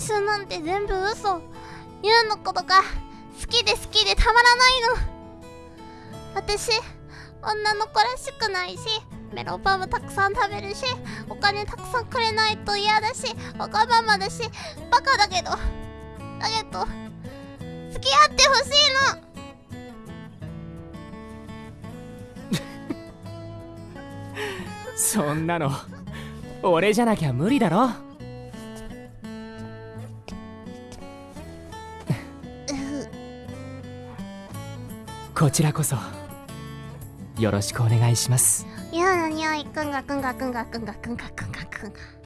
春なんて全部嘘。ユウのことが好きで好きでたまらないの。私女の子らしくないしメロンパンもたくさん食べるしお金たくさんくれないと嫌だしわがままだしバカだけど。だけど付き合ってほしいの。そんなの俺じゃなきゃ無理だろ。こちらこそ。よろしくお願いします。いやなにおい。くんがくんがくんがくんがくんがくんがくんが